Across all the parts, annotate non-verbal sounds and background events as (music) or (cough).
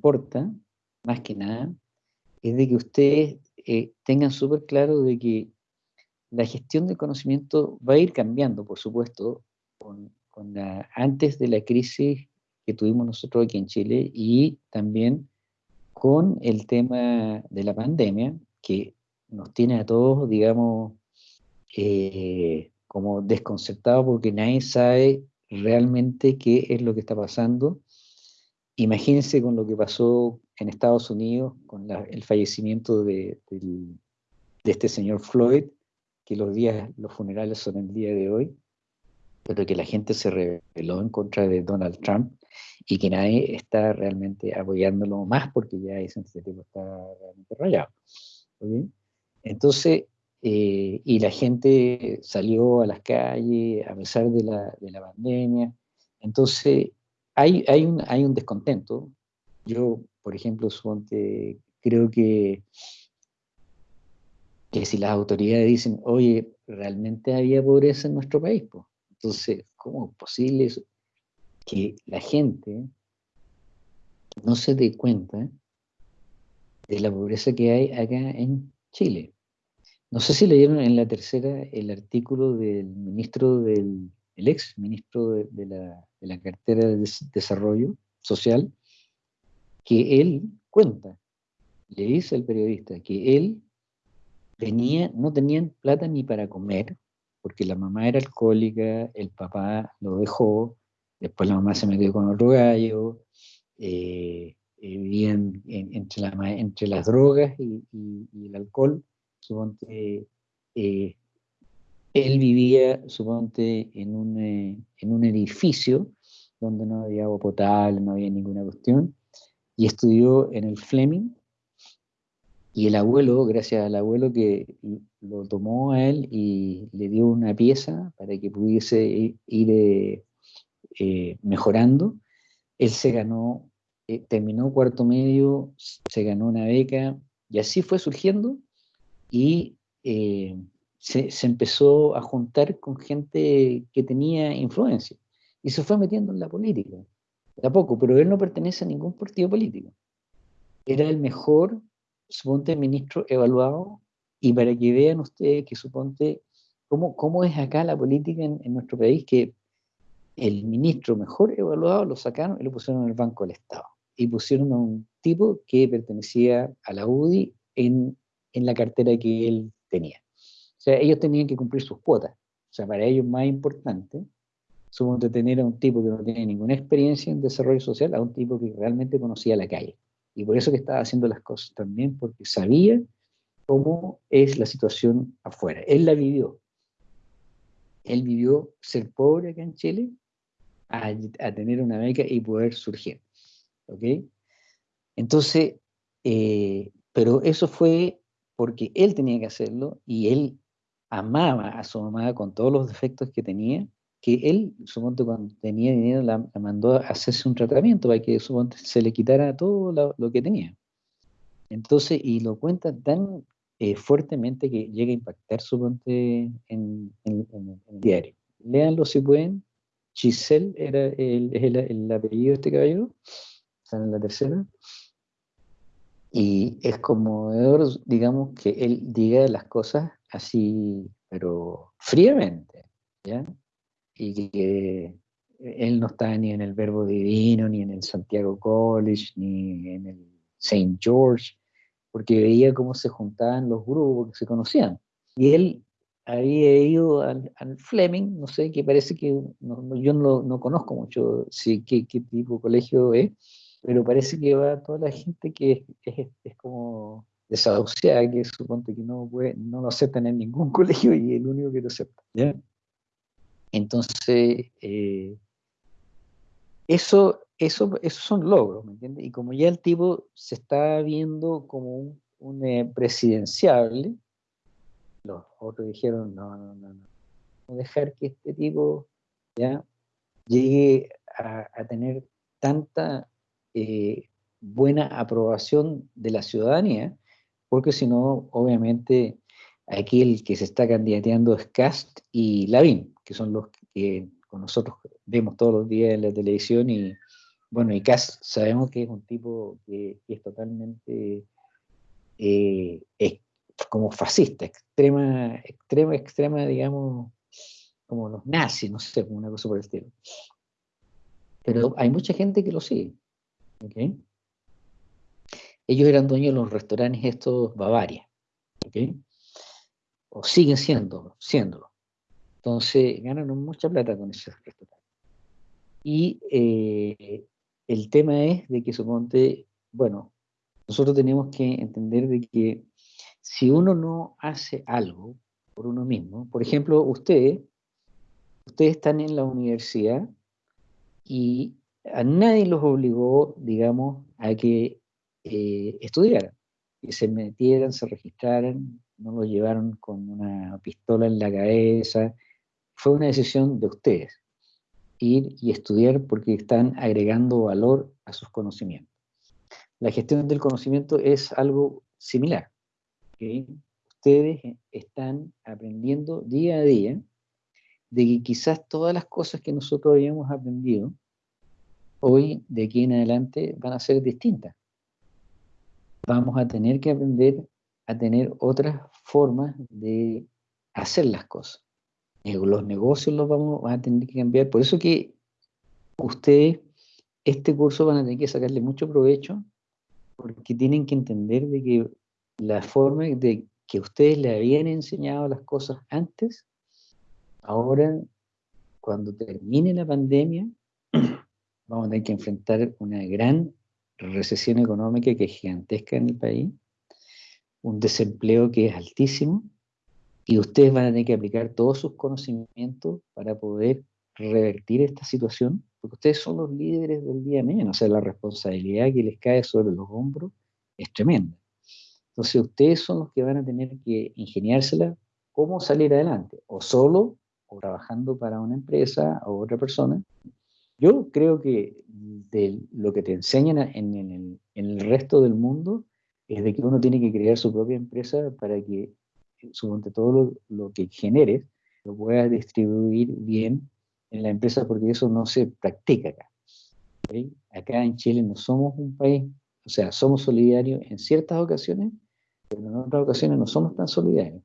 importa, más que nada, es de que ustedes eh, tengan súper claro de que la gestión del conocimiento va a ir cambiando, por supuesto, con, antes de la crisis que tuvimos nosotros aquí en Chile y también con el tema de la pandemia, que nos tiene a todos, digamos, eh, como desconcertados porque nadie sabe realmente qué es lo que está pasando. Imagínense con lo que pasó en Estados Unidos, con el fallecimiento de, este señor Floyd, que los días, los funerales son el día de hoy, pero que la gente se rebeló en contra de Donald Trump y que nadie está realmente apoyándolo más porque ya ese tipo está realmente rayado. Entonces, eh, y la gente salió a las calles a pesar de la, de la pandemia. Entonces, hay, hay, un, hay un descontento. Yo, por ejemplo, creo que que si las autoridades dicen, oye, realmente había pobreza en nuestro país, pues. entonces, ¿cómo es posible que la gente no se dé cuenta de la pobreza que hay acá en Chile? No sé si leyeron en la tercera el artículo del ministro del, el ex ministro de, la, de la cartera de desarrollo social, que él cuenta, le dice al periodista que él no tenían plata ni para comer, porque la mamá era alcohólica, el papá lo dejó, después la mamá se metió con otro gallo, eh, eh, vivían entre, entre, las drogas y, el alcohol, suponte, eh, él vivía, suponte, en un, en un edificio donde no había agua potable, no había ninguna cuestión, y estudió en el Fleming, y el abuelo, gracias al abuelo que lo tomó a él y le dio una pieza para que pudiese ir eh, eh, mejorando, él se ganó, eh, terminó cuarto medio, se ganó una beca y así fue surgiendo y se, empezó a juntar con gente que tenía influencia y se fue metiendo en la política, de a poco, pero él no pertenece a ningún partido político. Era el mejor suponte ministro evaluado y para que vean ustedes que suponte cómo, cómo es acá la política en, nuestro país, que el ministro mejor evaluado lo sacaron y lo pusieron en el Banco del Estado. Y pusieron a un tipo que pertenecía a la UDI en, en la cartera que él tenía. O sea, ellos tenían que cumplir sus cuotas. O sea, para ellos más importante, suponte tener a un tipo que no tiene ninguna experiencia en desarrollo social, a un tipo que realmente conocía la calle. Y por eso que estaba haciendo las cosas también, porque sabía cómo es la situación afuera. Él la vivió. Él vivió ser pobre acá en Chile a, tener una beca y poder surgir. ¿Ok? Entonces, eh, pero eso fue porque él tenía que hacerlo y él amaba a su mamá con todos los defectos que tenía que él, suponte, cuando tenía dinero, la, mandó a hacerse un tratamiento para que suponte, se le quitara todo lo, que tenía. Entonces, y lo cuenta tan eh, fuertemente que llega a impactar, suponte, en, en, el diario. Léanlo si pueden. Giselle era el, el, apellido de este caballero, está en la tercera. Y es como, digamos, que él diga las cosas así, pero fríamente, ¿ya? y que él no está ni en el Verbo Divino, ni en el Santiago College, ni en el St. George, porque veía cómo se juntaban los grupos que se conocían. Y él había ido al, Fleming, no sé, que parece que yo no, no, conozco mucho sí, qué, qué, tipo de colegio es, pero parece que va toda la gente que es, es, como desahuciada, que suponte que no, puede, no lo aceptan en ningún (laughs) colegio y el único que lo acepta. ¿ya? Entonces, eh, eso, eso, esos son logros, ¿me entiendes? Y como ya el tipo se está viendo como un, eh, presidenciable, los otros dijeron, no, no, no, no, dejar que este tipo ya llegue a, tener tanta eh, buena aprobación de la ciudadanía, porque si no, obviamente, aquí el que se está candidateando es Cast y Lavín que son los que con nosotros vemos todos los días en la televisión y, bueno, y Cass sabemos que es un tipo que, es totalmente eh, como fascista, extrema, extrema, extrema, digamos, como los nazis, no sé, una cosa por el estilo. Pero hay mucha gente que lo sigue. Ellos eran dueños de los restaurantes estos Bavaria. O siguen siendo, siéndolo. Entonces ganan mucha plata con esos restaurantes. Y eh, el tema es de que suponte, bueno, nosotros tenemos que entender de que si uno no hace algo por uno mismo, por ejemplo, ustedes, ustedes están en la universidad y a nadie los obligó, digamos, a que eh, que se metieran, se registraran, no lo llevaron con una pistola en la cabeza, fue una decisión de ustedes, ir y estudiar porque están agregando valor a sus conocimientos. La gestión del conocimiento es algo similar. Ustedes están aprendiendo día a día de que quizás todas las cosas que nosotros habíamos aprendido hoy, de aquí en adelante, van a ser distintas. Vamos a tener que aprender a tener otras formas de hacer las cosas. Eh, los negocios los vamos a tener que cambiar. Por eso que ustedes, este curso van a tener que sacarle mucho provecho, porque tienen que entender de que la forma de que ustedes le habían enseñado las cosas antes, ahora, cuando termine la pandemia, (clears throat) vamos a tener que enfrentar una gran recesión económica que es gigantesca en el país, un desempleo que es altísimo, y ustedes van a tener que aplicar todos sus conocimientos para poder revertir esta situación, porque ustedes son los líderes del día de o sea, la responsabilidad que les cae sobre los hombros es tremenda. Entonces ustedes son los que van a tener que ingeniársela cómo salir adelante, o solo, o trabajando para una empresa o otra persona. Yo creo que de lo que te enseñan en, el, en el resto del mundo es de que uno tiene que crear su propia empresa para que suponte todo lo, lo, que generes lo puedas distribuir bien en la empresa porque eso no se practica acá. Acá en Chile no somos un país, o sea, somos solidarios en ciertas ocasiones, pero en otras ocasiones no somos tan solidarios.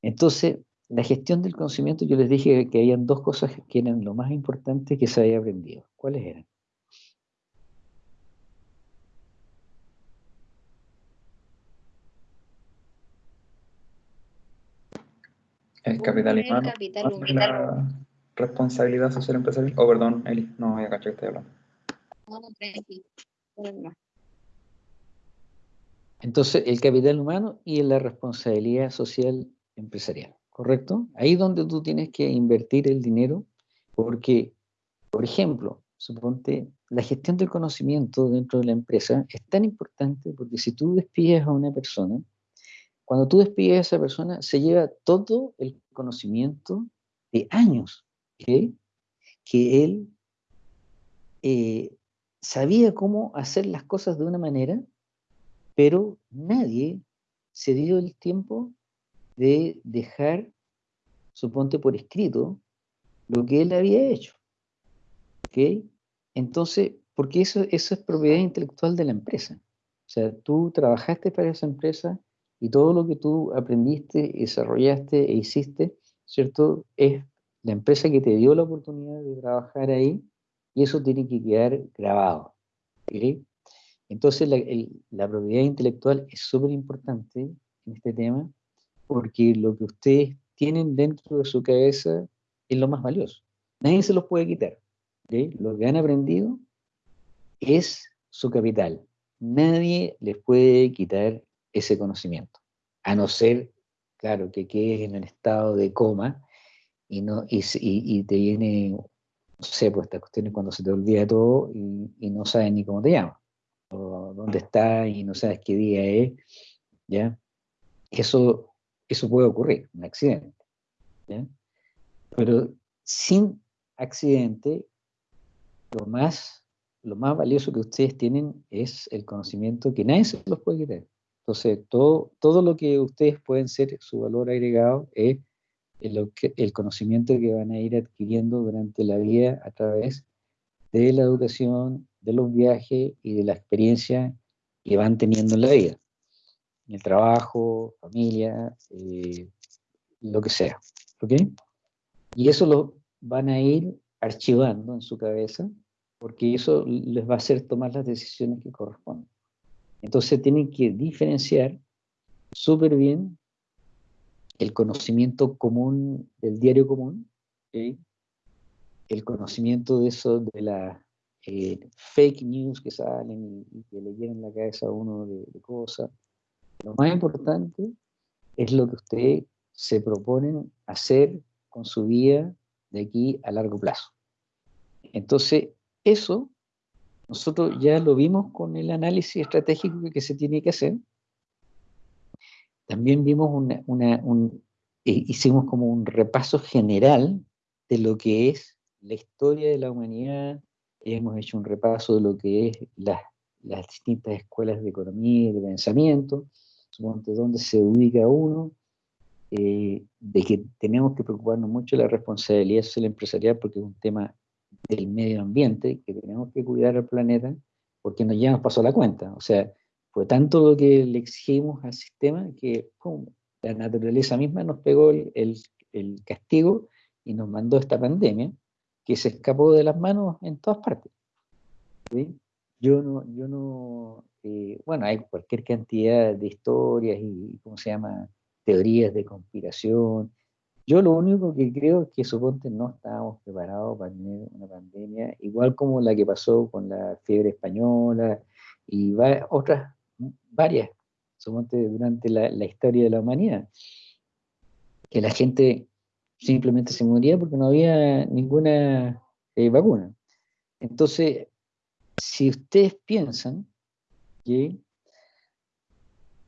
Entonces, la gestión del conocimiento, yo les dije que habían dos cosas que eran lo más importante que se había aprendido. ¿Cuáles eran? El capital humano. La responsabilidad social empresarial. Oh, perdón, Eli, no voy a cachar que estoy hablando. Entonces, el capital humano y la responsabilidad social empresarial, ¿correcto? Ahí es donde tú tienes que invertir el dinero, porque, por ejemplo, suponte, la gestión del conocimiento dentro de la empresa es tan importante porque si tú despides a una persona, cuando tú despides a esa persona, se lleva todo el conocimiento de años que él eh, sabía cómo hacer las cosas de una manera pero nadie se dio el tiempo de dejar, suponte por escrito, lo que él había hecho. ¿Ok? Entonces, porque eso, eso es propiedad intelectual de la empresa. O sea, tú trabajaste para esa empresa y todo lo que tú aprendiste, desarrollaste e hiciste, ¿cierto? Es la empresa que te dio la oportunidad de trabajar ahí y eso tiene que quedar grabado. ¿ok? Entonces la, propiedad intelectual es súper importante en este tema porque lo que ustedes tienen dentro de su cabeza es lo más valioso. Nadie se los puede quitar. Lo que han aprendido es su capital. Nadie les puede quitar ese conocimiento, a no ser, claro, que quedes en el estado de coma y, no, y, te viene, no sé, pues estas cuestiones cuando se te olvida todo y, y no sabes ni cómo te llamas o dónde está y no sabes qué día es, ¿ya? Eso, eso puede ocurrir, un accidente. Pero sin accidente, lo más, lo más valioso que ustedes tienen es el conocimiento que nadie se los puede quitar. Entonces, todo, todo lo que ustedes pueden ser su valor agregado es el, el conocimiento que van a ir adquiriendo durante la vida a través de la educación, de los viajes y de la experiencia que van teniendo en la vida, en el trabajo, familia, eh, lo que sea. ¿Ok? Y eso lo van a ir archivando en su cabeza, porque eso les va a hacer tomar las decisiones que corresponden. Entonces tienen que diferenciar súper bien el conocimiento común del diario común, el conocimiento de eso, de las eh, fake news que salen y, que le llenan la cabeza a uno de, cosas. Lo más importante es lo que ustedes se proponen hacer con su vida de aquí a largo plazo. Entonces, eso nosotros ya lo vimos con el análisis estratégico que se tiene que hacer. También vimos una, un, eh, hicimos como un repaso general de lo que es la historia de la humanidad, hemos hecho un repaso de lo que es las, distintas escuelas de economía y de pensamiento, de dónde se ubica uno, eh, de que tenemos que preocuparnos mucho de la responsabilidad social empresarial porque es un tema del medio ambiente, que tenemos que cuidar al planeta, porque nos ya nos pasó la cuenta. O sea, fue tanto lo que le exigimos al sistema que la naturaleza misma nos pegó el, el castigo y nos mandó esta pandemia que se escapó de las manos en todas partes. Yo no, yo no eh, bueno, hay cualquier cantidad de historias y, ¿cómo se llama?, teorías de conspiración. Yo lo único que creo es que suponte no estábamos preparados para tener una pandemia, igual como la que pasó con la fiebre española y otras, varias, suponte durante la, la historia de la humanidad, que la gente simplemente se moría porque no había ninguna eh, vacuna. Entonces, si ustedes piensan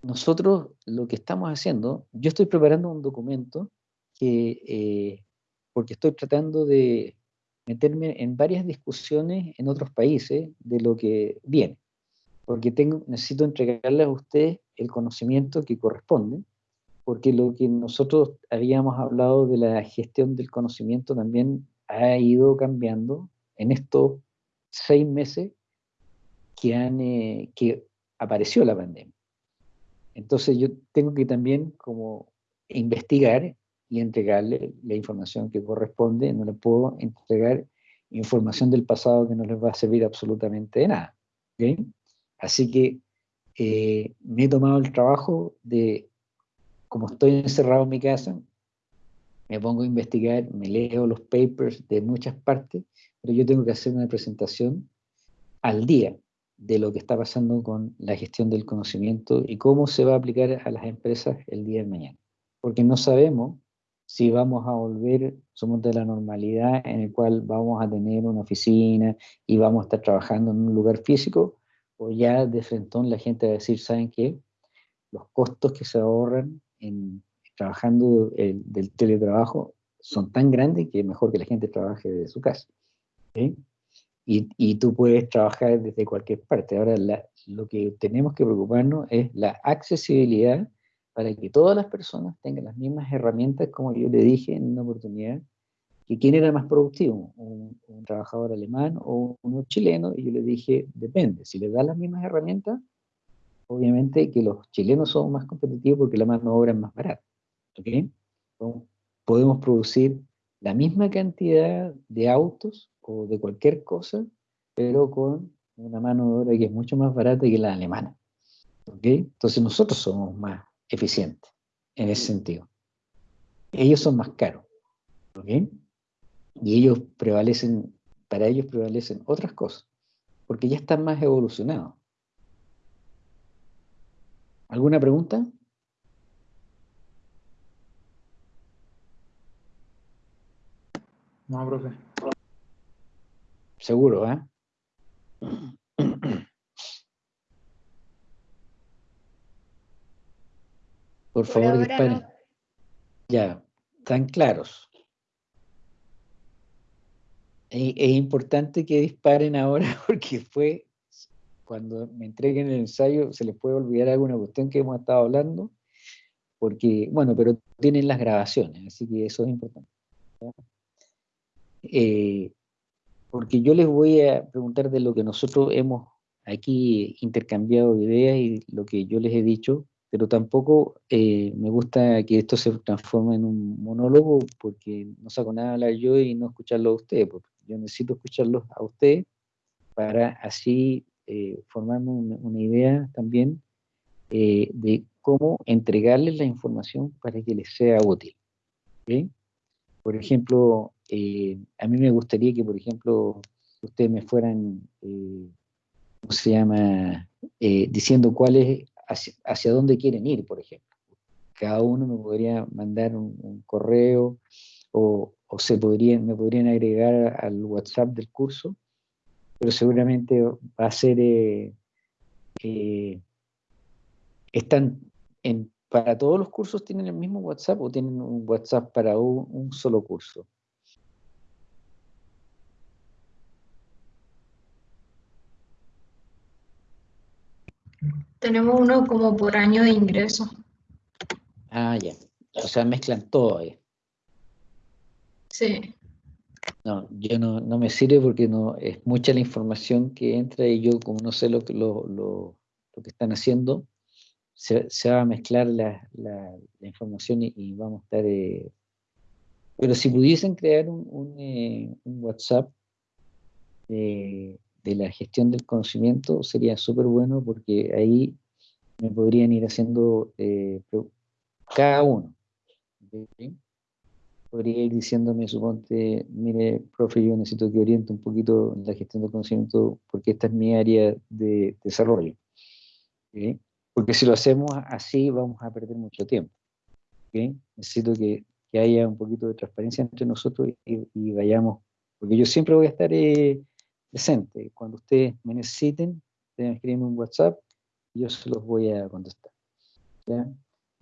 nosotros lo que estamos haciendo, yo estoy preparando un documento que, eh, porque estoy tratando de meterme en varias discusiones en otros países de lo que viene, porque tengo, necesito entregarles a ustedes el conocimiento que corresponde porque lo que nosotros habíamos hablado de la gestión del conocimiento también ha ido cambiando en estos seis meses que, han, eh, que apareció la pandemia. Entonces yo tengo que también como investigar y entregarle la información que corresponde, no le puedo entregar información del pasado que no les va a servir absolutamente de nada. Así que eh, me he tomado el trabajo de como estoy encerrado en mi casa, me pongo a investigar, me leo los papers de muchas partes, pero yo tengo que hacer una presentación al día de lo que está pasando con la gestión del conocimiento y cómo se va a aplicar a las empresas el día de mañana. Porque no sabemos si vamos a volver, somos de la normalidad en el cual vamos a tener una oficina y vamos a estar trabajando en un lugar físico, o ya de frente la gente va a decir, ¿saben qué? Los costos que se ahorran en, trabajando del teletrabajo son tan grandes que es mejor que la gente trabaje desde su casa. Y, y, tú puedes trabajar desde cualquier parte. Ahora, lo que tenemos que preocuparnos es la accesibilidad para que todas las personas tengan las mismas herramientas, como yo le dije en una oportunidad, que quién era más productivo, un, un trabajador alemán o uno chileno, y yo le dije, depende, si le das las mismas herramientas, obviamente que los chilenos son más competitivos porque la mano de obra es más barata. Podemos producir la misma cantidad de autos o de cualquier cosa, pero con una mano de obra que es mucho más barata que la alemana. Entonces nosotros somos más eficientes en ese sentido. Ellos son más caros. Y ellos prevalecen, para ellos prevalecen otras cosas, porque ya están más evolucionados. ¿Alguna pregunta? No, profe. Seguro, ¿eh? Por, favor, disparen. Ya, están claros. Es, es importante que disparen ahora (laughs) porque fue cuando me entreguen el ensayo se les puede olvidar alguna cuestión que hemos estado hablando, porque, bueno, pero tienen las grabaciones, así que eso es importante. Eh, porque yo les voy a preguntar de lo que nosotros hemos aquí intercambiado ideas y lo que yo les he dicho, pero tampoco eh, me gusta que esto se transforme en un monólogo porque no saco nada a hablar yo y no escucharlo a ustedes, porque yo necesito escucharlos a ustedes para así eh, formarme una, idea también eh, de cómo entregarles la información para que les sea útil. Por ejemplo, a mí me gustaría que, por ejemplo, ustedes me fueran ¿cómo se llama? Eh, diciendo cuál es, hacia, dónde quieren ir, por ejemplo. Cada uno me podría mandar un, correo o, se podrían, me podrían agregar al WhatsApp del curso, pero seguramente va a ser... Eh, eh, están en, para todos los cursos tienen el mismo WhatsApp o tienen un WhatsApp para un solo curso. Tenemos uno como por año de ingreso. Ah, ya. O sea, mezclan todo ahí. Sí. No, yo no, no, me sirve porque no es mucha la información que entra y yo como no sé lo que, lo, lo, lo que están haciendo, se, se, va a mezclar la, la, la información y, vamos a estar... Eh, pero si pudiesen crear un, un, eh, un WhatsApp eh, de la gestión del conocimiento sería súper bueno porque ahí me podrían ir haciendo eh, cada uno. Podría ir diciéndome, suponte, mire, profe, yo necesito que oriente un poquito la gestión del conocimiento porque esta es mi área de desarrollo. Porque si lo hacemos así vamos a perder mucho tiempo. Necesito que, que, haya un poquito de transparencia entre nosotros y, vayamos, porque yo siempre voy a estar... Eh, presente. Cuando ustedes me necesiten, ustedes escriben un WhatsApp y yo se los voy a contestar.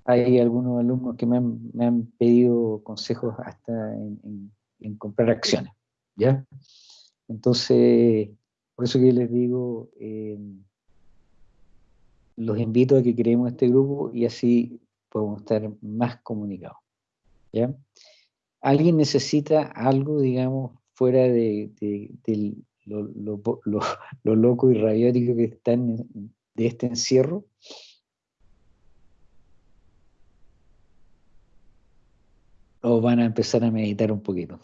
Hay algunos alumnos que me han, pedido consejos hasta en, comprar acciones. ¿ya? Entonces, por eso que les digo, eh, los invito a que creemos este grupo y así podemos estar más comunicados. ¿ya? ¿Alguien necesita algo, digamos, fuera de, del, (laughs) lo, lo, loco y rabiótico que están de este encierro. ¿O van a empezar a meditar un poquito?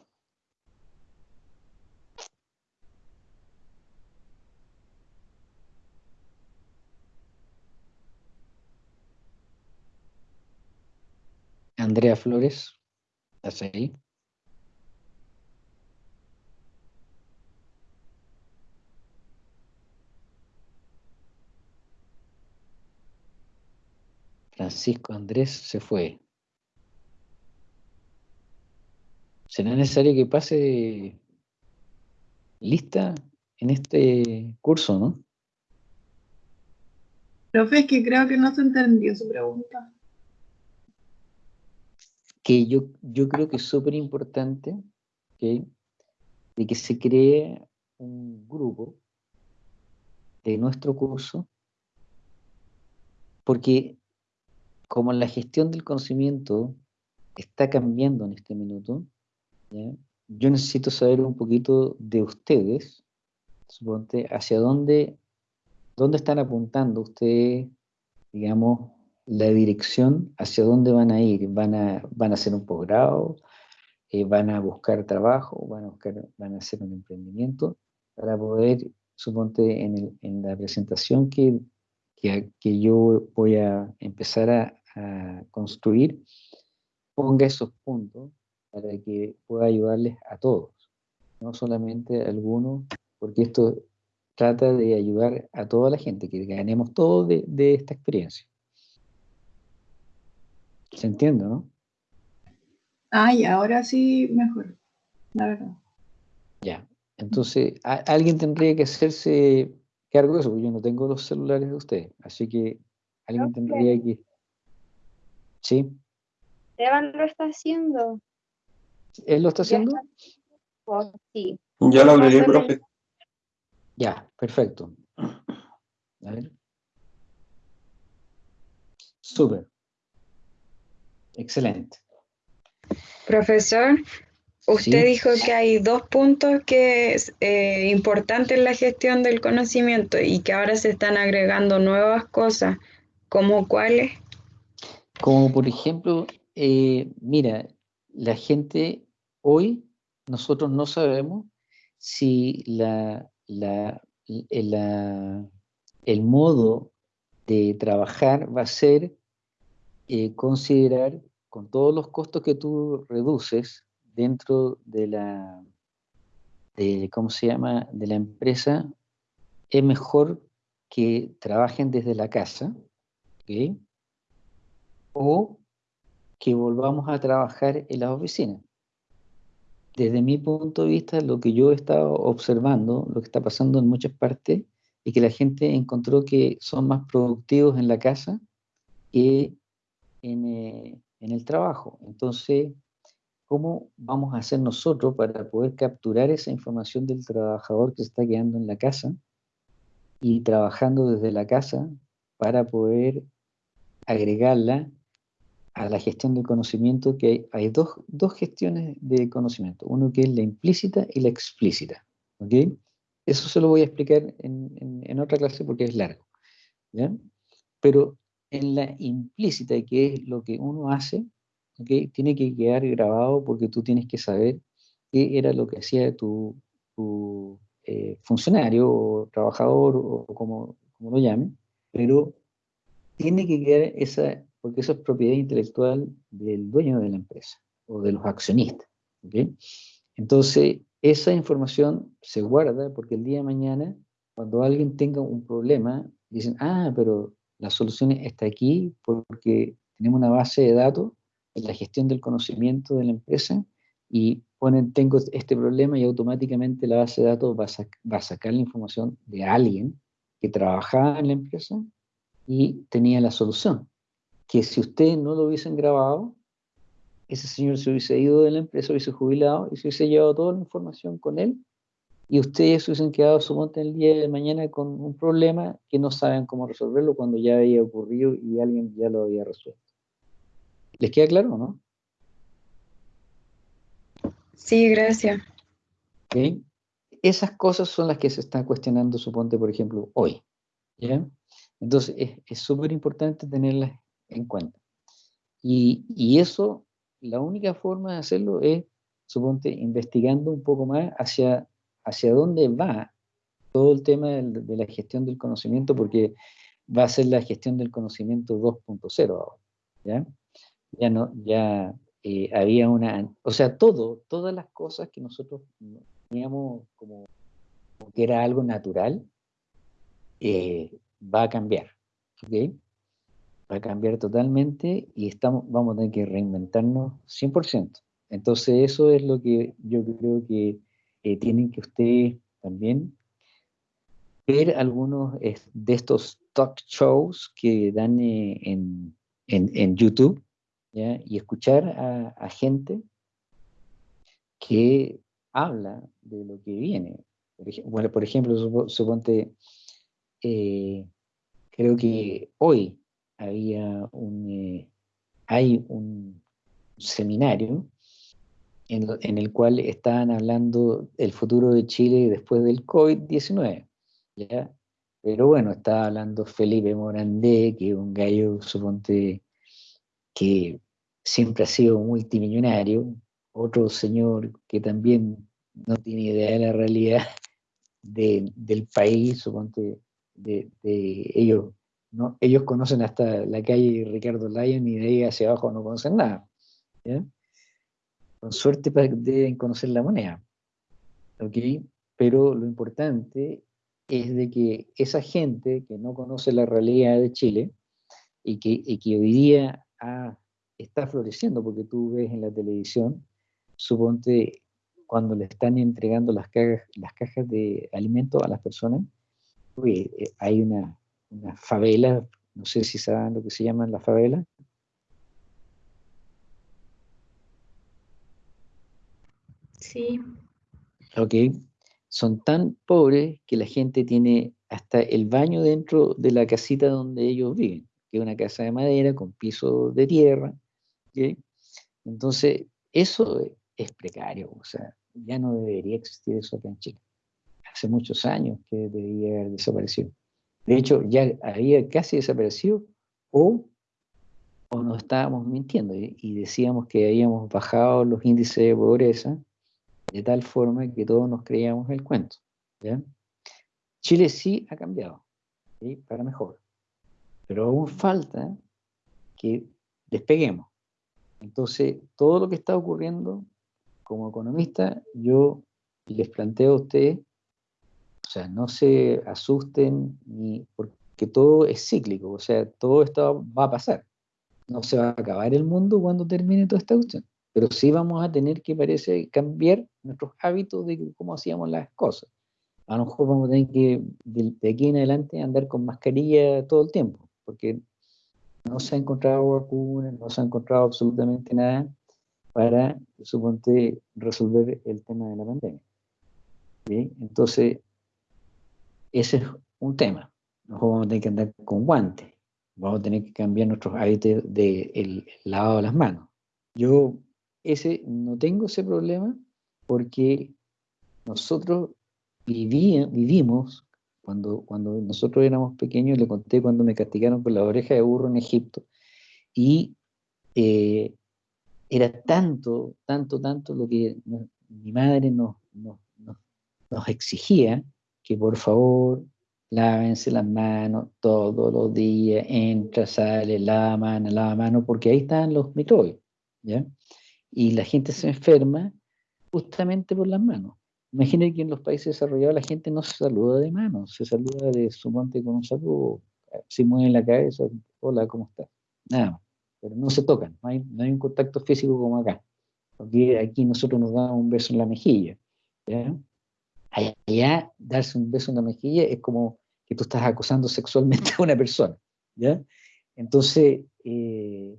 Andrea Flores, ¿estás ahí? Francisco Andrés se fue. ¿Será necesario que pase lista en este curso, no? Profe, es que creo que no se entendió su pregunta. Que yo, yo creo que es súper importante de que se cree un grupo de nuestro curso, porque como la gestión del conocimiento está cambiando en este minuto, yo necesito saber un poquito de ustedes, suponte, hacia dónde, dónde están apuntando ustedes, digamos, la dirección, hacia dónde van a ir, van a, van a hacer un posgrado, eh, van a buscar trabajo, van a, buscar, van a hacer un emprendimiento, para poder, suponte, en, el, la presentación que que, yo voy a empezar a, construir, ponga esos puntos para que pueda ayudarles a todos, no solamente a algunos, porque esto trata de ayudar a toda la gente, que ganemos todos de, de esta experiencia. ¿Se entiende, no? Ay, ahora sí mejor, la verdad. Ya, entonces alguien tendría que hacerse cargo de eso, porque yo no tengo los celulares de ustedes, así que alguien tendría que... ¿Sí? Esteban lo está haciendo. ¿Él lo está haciendo? Oh, sí. Ya lo abriré, profe. Ya, perfecto. A ver. Súper. Excelente. Profesor. Usted dijo que hay dos puntos que es eh, importante en la gestión del conocimiento y que ahora se están agregando nuevas cosas, ¿como cuáles? Como por ejemplo, eh, mira, la gente hoy, nosotros no sabemos si la, el modo de trabajar va a ser eh, considerar con todos los costos que tú reduces dentro de la, de, ¿cómo se llama?, de la empresa, es mejor que trabajen desde la casa, o que volvamos a trabajar en las oficinas. Desde mi punto de vista, lo que yo he estado observando, lo que está pasando en muchas partes, es que la gente encontró que son más productivos en la casa que en, eh, en el trabajo. Entonces, ¿cómo vamos a hacer nosotros para poder capturar esa información del trabajador que se está quedando en la casa y trabajando desde la casa para poder agregarla a la gestión del conocimiento, que hay, dos, dos, gestiones de conocimiento, uno que es la implícita y la explícita. ¿okay? Eso se lo voy a explicar en, en, otra clase porque es largo. ¿ya? Pero en la implícita, que es lo que uno hace, ¿okay? tiene que quedar grabado porque tú tienes que saber qué era lo que hacía tu, tu eh, funcionario o trabajador o como, como lo llamen, pero tiene que quedar esa, porque eso es propiedad intelectual del dueño de la empresa o de los accionistas. ¿okay? Entonces, esa información se guarda porque el día de mañana, cuando alguien tenga un problema, dicen, ah, pero la solución está aquí porque tenemos una base de datos en la gestión del conocimiento de la empresa y ponen, tengo este problema y automáticamente la base de datos va va a sacar la información de alguien que trabajaba en la empresa y tenía la solución. Que si ustedes no lo hubiesen grabado, ese señor se hubiese ido de la empresa, hubiese jubilado y se hubiese llevado toda la información con él y ustedes hubiesen quedado su monte el día de mañana con un problema que no saben cómo resolverlo cuando ya había ocurrido y alguien ya lo había resuelto. ¿Les queda claro o no? Sí, gracias. Esas cosas son las que se están cuestionando, suponte, por ejemplo, hoy. ¿ya? Entonces, es súper importante tenerlas en cuenta. Y, y, eso, la única forma de hacerlo es, suponte, investigando un poco más hacia, hacia dónde va todo el tema de, la gestión del conocimiento, porque va a ser la gestión del conocimiento 2.0 ahora, ¿ya? Ya no, ya eh, había una, o sea, todo, todas las cosas que nosotros teníamos como, que era algo natural, eh, va a cambiar, ¿ok? Va a cambiar totalmente y estamos, vamos a tener que reinventarnos 100%. Entonces eso es lo que yo creo que eh, tienen que ustedes también ver algunos de estos talk shows que dan eh, en, en, YouTube ¿ya? y escuchar a, gente que habla de lo que viene. bueno, por ejemplo, suponte, eh, creo que hoy había un, eh, hay un seminario en, el cual estaban hablando del futuro de Chile después del COVID-19. Pero bueno, estaba hablando Felipe Morandé, que es un gallo, suponte, que siempre ha sido multimillonario, otro señor que también no tiene idea de la realidad (laughs) del país, suponte, de, ellos, ¿no? ellos conocen hasta la calle Ricardo Lyon y de ahí hacia abajo no conocen nada. Con suerte deben conocer la moneda. Pero lo importante es de que esa gente que no conoce la realidad de Chile y que, que hoy día está floreciendo, porque tú ves en la televisión, suponte cuando le están entregando las cajas, las cajas de alimentos a las personas, eh, hay una, favela, no sé si saben lo que se llaman las favelas. Sí. Ok. Son tan pobres que la gente tiene hasta el baño dentro de la casita donde ellos viven, que es una casa de madera con piso de tierra. Entonces, eso es precario, o sea, ya no debería existir eso acá en Chile. Hace muchos años que debería haber desaparecido. De hecho, ya había casi desaparecido o, o nos estábamos mintiendo y, decíamos que habíamos bajado los índices de pobreza de tal forma que todos nos creíamos el cuento. Chile sí ha cambiado, ¿sí? para mejor, pero aún falta que despeguemos. Entonces, todo lo que está ocurriendo, como economista, yo les planteo a ustedes, o sea, no se asusten ni porque todo es cíclico, o sea, todo esto va a pasar. No se va a acabar el mundo cuando termine toda esta cuestión, pero sí vamos a tener que, parece, cambiar nuestros hábitos de cómo hacíamos las cosas. A lo mejor vamos a tener que, de, aquí en adelante, andar con mascarilla todo el tiempo, porque no se ha encontrado vacuna, no se ha encontrado absolutamente nada para, suponte, resolver el tema de la pandemia. Entonces, ese es un tema. Nosotros vamos a tener que andar con guantes, vamos a tener que cambiar nuestros hábitos del lavado de las manos. Yo ese, no tengo ese problema porque nosotros vivimos cuando, cuando nosotros éramos pequeños, le conté cuando me castigaron por la oreja de burro en Egipto, y eh, era tanto, tanto, tanto lo que mi madre nos, nos, nos, exigía, que por favor lávense las manos todos los días, entra, sale, lava mano, lava mano, porque ahí están los microbios, ¿ya? Y la gente se enferma justamente por las manos. Imaginen que en los países desarrollados la gente no se saluda de mano, se saluda de su monte con un saludo, se mueve la cabeza, hola, ¿cómo estás? Nada pero no se tocan, no hay, no hay un contacto físico como acá. Porque aquí nosotros nos damos un beso en la mejilla. ¿ya? Allá, darse un beso en la mejilla es como que tú estás acosando sexualmente a una persona. ¿ya? Entonces, eh,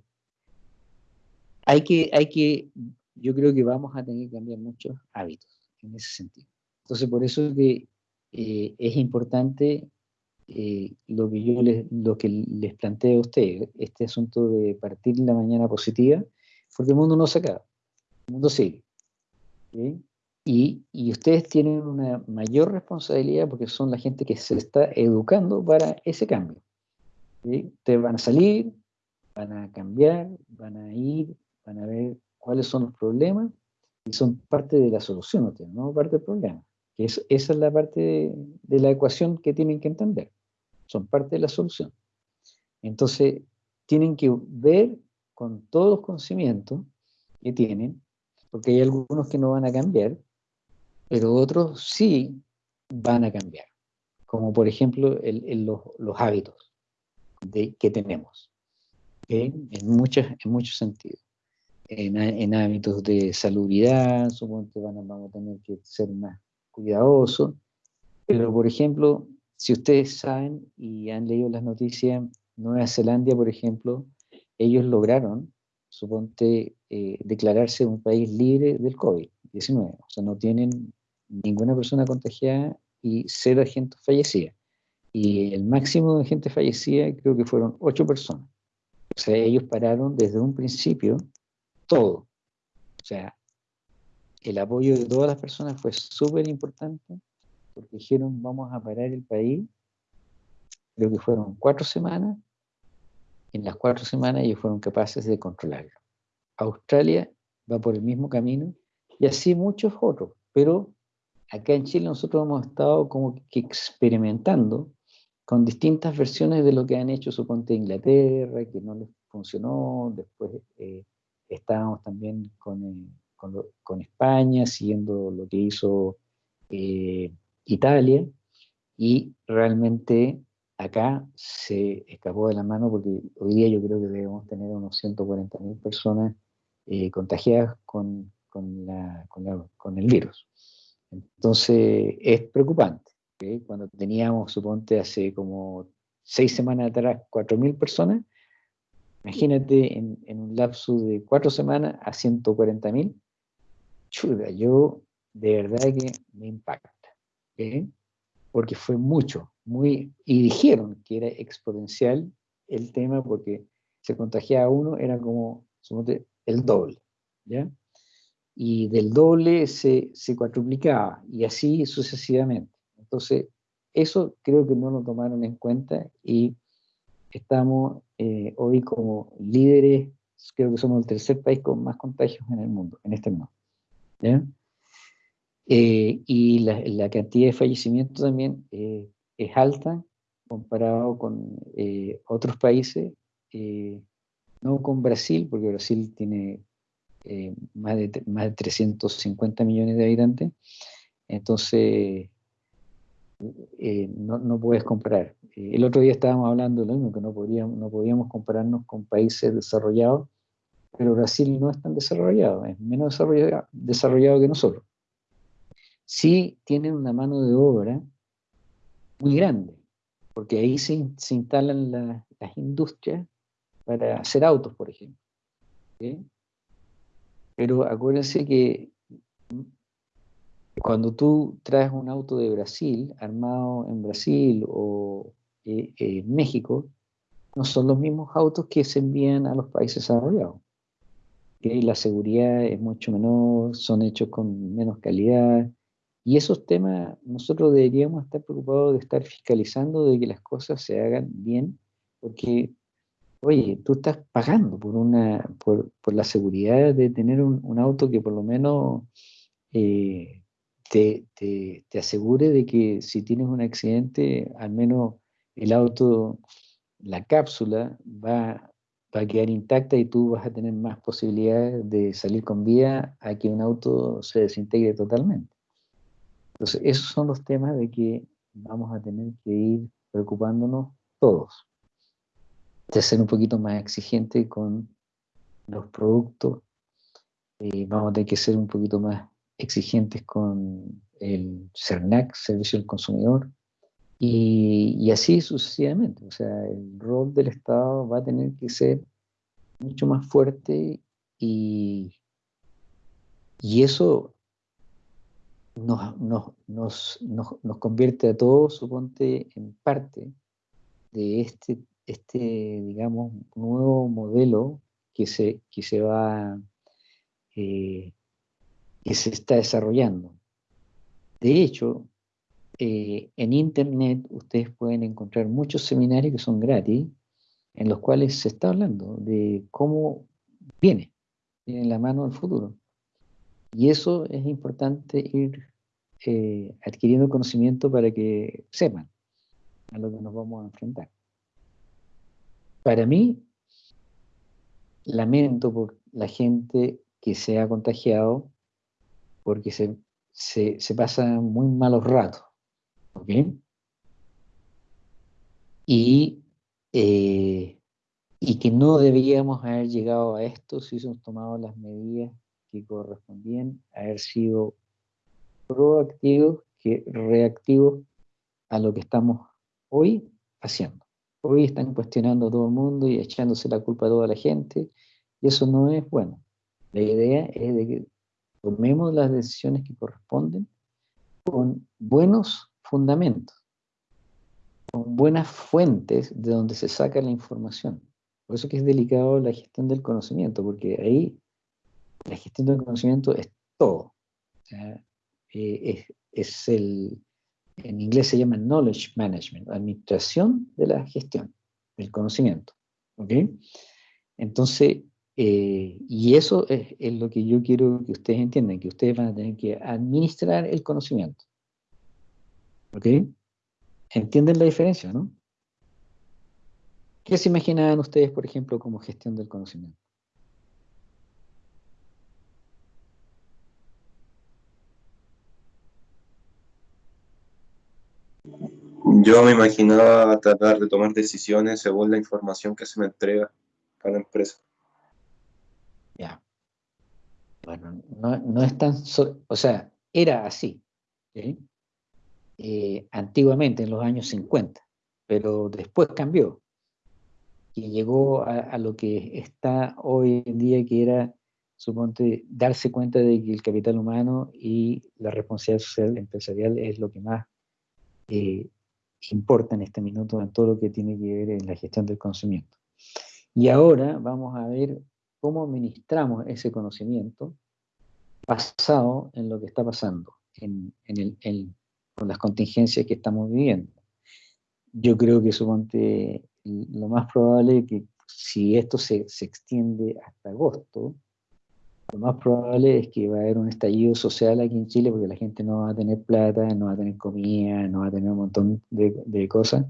hay, que, hay que, yo creo que vamos a tener que cambiar muchos hábitos en ese sentido. Entonces, por eso que eh, es importante eh, lo, que yo les, lo que les planteo a ustedes, este asunto de partir la mañana positiva, porque el mundo no se acaba, el mundo sigue. Y, y, ustedes tienen una mayor responsabilidad porque son la gente que se está educando para ese cambio. Ustedes van a salir, van a cambiar, van a ir, van a ver cuáles son los problemas y son parte de la solución, no parte del problema. Que es, esa es la parte de, la ecuación que tienen que entender. Son parte de la solución. Entonces, tienen que ver con todos los conocimientos que tienen, porque hay algunos que no van a cambiar, pero otros sí van a cambiar. Como por ejemplo los, los, hábitos de, que tenemos, en, muchas, en muchos sentidos en, hábitos de salubridad, supongo que van vamos a tener que ser más cuidadosos, pero por ejemplo, si ustedes saben y han leído las noticias, Nueva Zelanda, por ejemplo, ellos lograron, suponte, eh, declararse un país libre del COVID-19, o sea, no tienen ninguna persona contagiada y cero gente fallecida. Y el máximo de gente fallecida creo que fueron ocho personas. O sea, ellos pararon desde un principio todo. O sea, el apoyo de todas las personas fue súper importante porque dijeron vamos a parar el país. Creo que fueron cuatro semanas. En las cuatro semanas ellos fueron capaces de controlarlo. Australia va por el mismo camino y así muchos otros. Pero acá en Chile nosotros hemos estado como que experimentando con distintas versiones de lo que han hecho, suponte Inglaterra, que no les funcionó, después eh, estábamos también con, eh, con, España, siguiendo lo que hizo eh, Italia, y realmente acá se escapó de la mano porque hoy día yo creo que debemos tener unos 140.000 personas eh, contagiadas con, con, la, con, el virus. Entonces es preocupante. Cuando teníamos, suponte, hace como seis semanas atrás, 4.000 personas, Imagínate en, un lapso de cuatro semanas a 140 mil. Chuda, yo de verdad que me impacta. Porque fue mucho, muy, y dijeron que era exponencial el tema porque se contagiaba uno, era como el doble. ¿ya? Y del doble se, se cuatruplicaba, y así sucesivamente. Entonces, eso creo que no lo tomaron en cuenta y estamos eh, hoy como líderes, creo que somos el tercer país con más contagios en el mundo, en este mundo. Eh, y la, cantidad de fallecimientos también eh, es alta comparado con otros países, no con Brasil, porque Brasil tiene más, de, más de 350 millones de habitantes, entonces eh, no, no, puedes comparar. Eh, el otro día estábamos hablando de lo mismo, que no podíamos, no podíamos compararnos con países desarrollados, pero Brasil no es tan desarrollado, es menos desarrollado, desarrollado que nosotros. Sí tienen una mano de obra muy grande, porque ahí se, se instalan las industrias para hacer autos, por ejemplo. Pero acuérdense que cuando tú traes un auto de Brasil, armado en Brasil o eh, en México, no son los mismos autos que se envían a los países desarrollados. La seguridad es mucho menor, son hechos con menos calidad. Y esos temas nosotros deberíamos estar preocupados de estar fiscalizando de que las cosas se hagan bien, porque, oye, tú estás pagando por, una, por, la seguridad de tener un, auto que por lo menos eh, te, te, asegure de que si tienes un accidente, al menos el auto, la cápsula va, va, a quedar intacta y tú vas a tener más posibilidades de salir con vida a que un auto se desintegre totalmente. Entonces, esos son los temas de que vamos a tener que ir preocupándonos todos. De ser un poquito más exigente con los productos, eh, vamos a tener que ser un poquito más exigentes con el CERNAC, Servicio del Consumidor, y, así sucesivamente. O sea, el rol del Estado va a tener que ser mucho más fuerte y, y eso nos, nos, nos, nos, convierte a todos, suponte, en parte de este, este digamos, nuevo modelo que se, que se va eh, que se está desarrollando. De hecho, eh, en Internet ustedes pueden encontrar muchos seminarios que son gratis, en los cuales se está hablando de cómo viene, en la mano del futuro. Y eso es importante ir eh, adquiriendo conocimiento para que sepan a lo que nos vamos a enfrentar. Para mí, lamento por la gente que se ha contagiado porque se, se, pasan muy malos ratos. ¿Ok? Y, eh, y que no deberíamos haber llegado a esto si hubiésemos tomado las medidas que correspondían, haber sido proactivos que reactivos a lo que estamos hoy haciendo. Hoy están cuestionando a todo el mundo y echándose la culpa a toda la gente, y eso no es bueno. La idea es de que tomemos las decisiones que corresponden con buenos fundamentos, con buenas fuentes de donde se saca la información. Por eso que es delicado la gestión del conocimiento, porque ahí la gestión del conocimiento es todo. Eh, es, el, en inglés se llama knowledge management, administración de la gestión, del conocimiento. ¿ok? Entonces, eh, y eso es, lo que yo quiero que ustedes entiendan, que ustedes van a tener que administrar el conocimiento. ¿Ok? ¿Entienden la diferencia, no? ¿Qué se imaginaban ustedes, por ejemplo, como gestión del conocimiento? Yo me imaginaba tratar de tomar decisiones según la información que se me entrega a la empresa. Ya. Bueno, no, es tan, o sea, era así, eh, antiguamente, en los años 50, pero después cambió y llegó a, lo que está hoy en día, que era, suponte, darse cuenta de que el capital humano y la responsabilidad social empresarial es lo que más eh, importa en este minuto en todo lo que tiene que ver en la gestión del conocimiento. Y ahora vamos a ver cómo administramos ese conocimiento basado en lo que está pasando, en, el, con las contingencias que estamos viviendo. Yo creo que suponte lo más probable es que si esto se, se extiende hasta agosto, lo más probable es que va a haber un estallido social aquí en Chile porque la gente no va a tener plata, no va a tener comida, no va a tener un montón de, cosas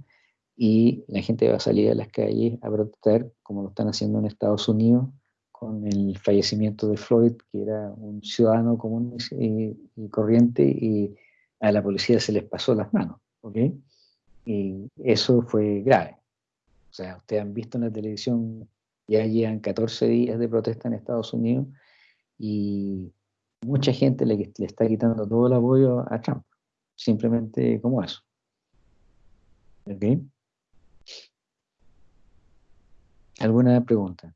y la gente va a salir a las calles a protestar como lo están haciendo en Estados Unidos con el fallecimiento de Floyd, que era un ciudadano común y, corriente y a la policía se les pasó las manos, ¿ok? Y eso fue grave. O sea, ustedes han visto en la televisión, ya llevan 14 días de protesta en Estados Unidos y mucha gente le, está quitando todo el apoyo a Trump, simplemente como eso. ¿Alguna pregunta?